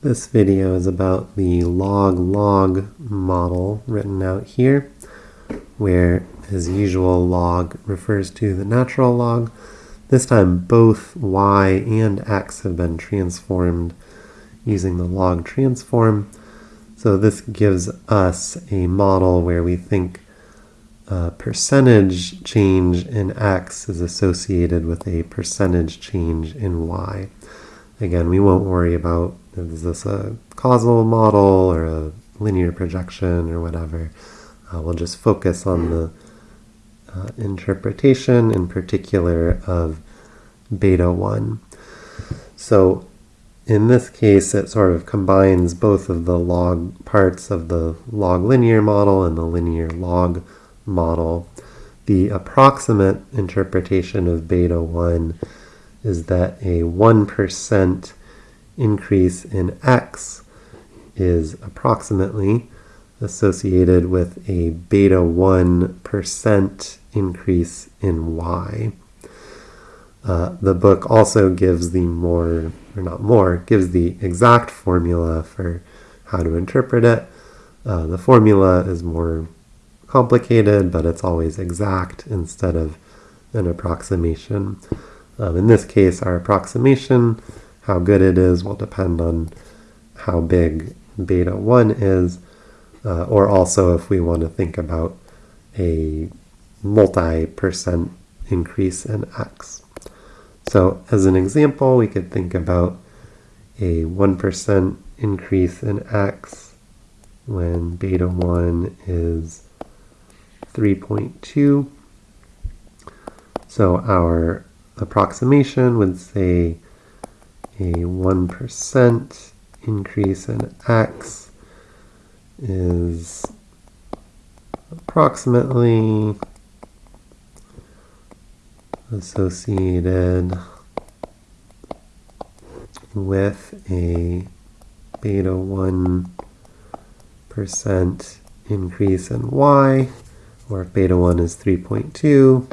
This video is about the log-log model written out here, where, as usual, log refers to the natural log. This time both y and x have been transformed using the log transform. So this gives us a model where we think a percentage change in x is associated with a percentage change in y. Again, we won't worry about is this a causal model or a linear projection or whatever. Uh, we'll just focus on the uh, interpretation in particular of beta 1. So in this case, it sort of combines both of the log parts of the log linear model and the linear log model. The approximate interpretation of beta 1 is that a 1% increase in x is approximately associated with a beta 1% increase in y. Uh, the book also gives the more, or not more, gives the exact formula for how to interpret it. Uh, the formula is more complicated, but it's always exact instead of an approximation. Um, in this case, our approximation, how good it is, will depend on how big beta 1 is, uh, or also if we want to think about a multi-percent increase in x. So as an example, we could think about a 1% increase in x when beta 1 is 3.2. So our approximation would say a 1% increase in x is approximately associated with a beta 1% increase in y, or if beta 1 is 3.2,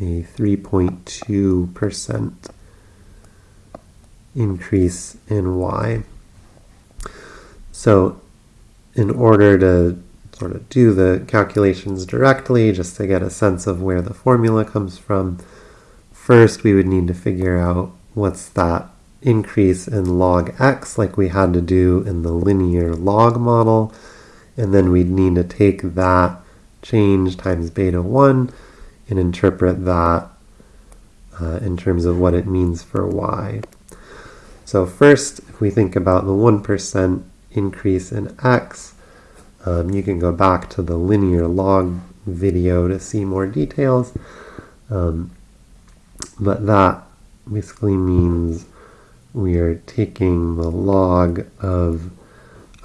a 3.2% increase in y. So in order to sort of do the calculations directly, just to get a sense of where the formula comes from, first we would need to figure out what's that increase in log x like we had to do in the linear log model. And then we'd need to take that change times beta 1 and interpret that uh, in terms of what it means for y. So first, if we think about the 1% increase in x, um, you can go back to the linear log video to see more details. Um, but that basically means we are taking the log of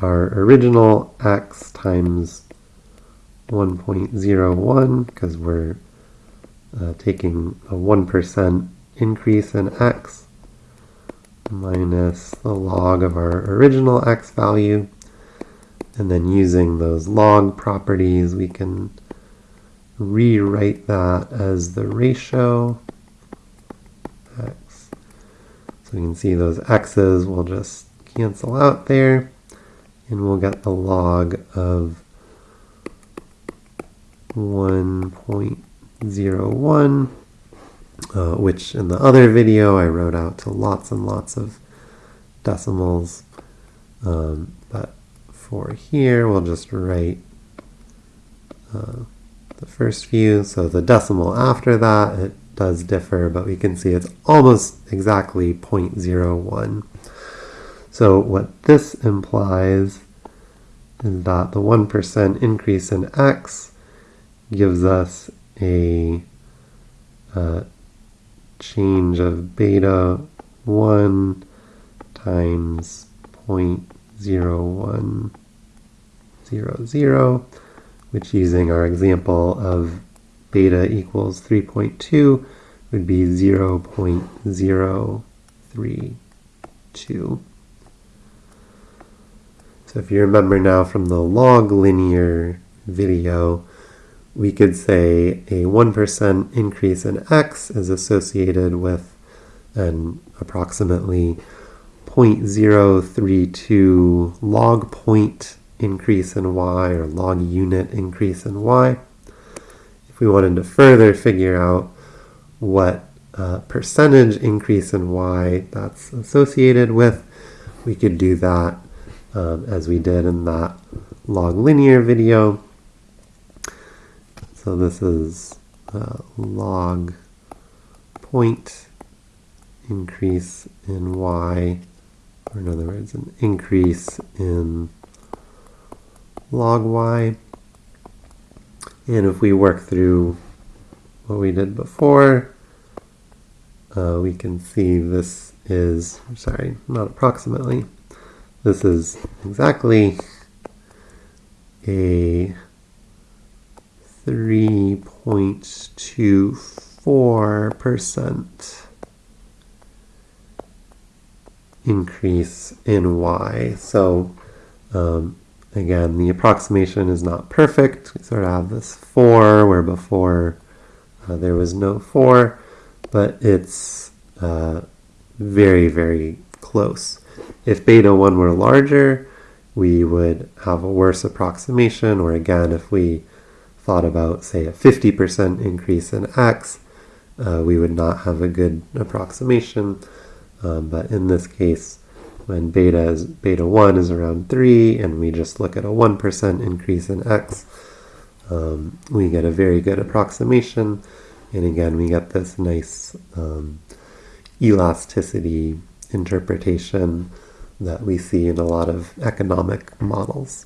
our original x times 1.01 because we're uh, taking a 1% increase in x minus the log of our original x value. And then using those log properties, we can rewrite that as the ratio x. So we can see those x's will just cancel out there, and we'll get the log of 1.01, uh, which in the other video I wrote out to lots and lots of decimals. Um, but for here, we'll just write uh, the first few. So the decimal after that, it does differ, but we can see it's almost exactly 0.01. So what this implies is that the 1% increase in x gives us a uh, change of beta 1 times 0.0100, which using our example of beta equals 3.2 would be 0.032. So if you remember now from the log linear video, we could say a 1% increase in x is associated with an approximately 0.032 log point increase in y or log unit increase in y. If we wanted to further figure out what uh, percentage increase in y that's associated with, we could do that um, as we did in that log linear video. So this is uh, log point increase in y, or in other words, an increase in log y. And if we work through what we did before, uh, we can see this is, sorry, not approximately, this is exactly a 3.24% increase in y. So um, again, the approximation is not perfect. We sort of have this 4 where before uh, there was no 4, but it's uh, very, very close. If beta 1 were larger, we would have a worse approximation, or again, if we thought about, say, a 50% increase in x, uh, we would not have a good approximation. Um, but in this case, when beta is beta 1 is around 3, and we just look at a 1% increase in x, um, we get a very good approximation. And again, we get this nice um, elasticity interpretation that we see in a lot of economic models.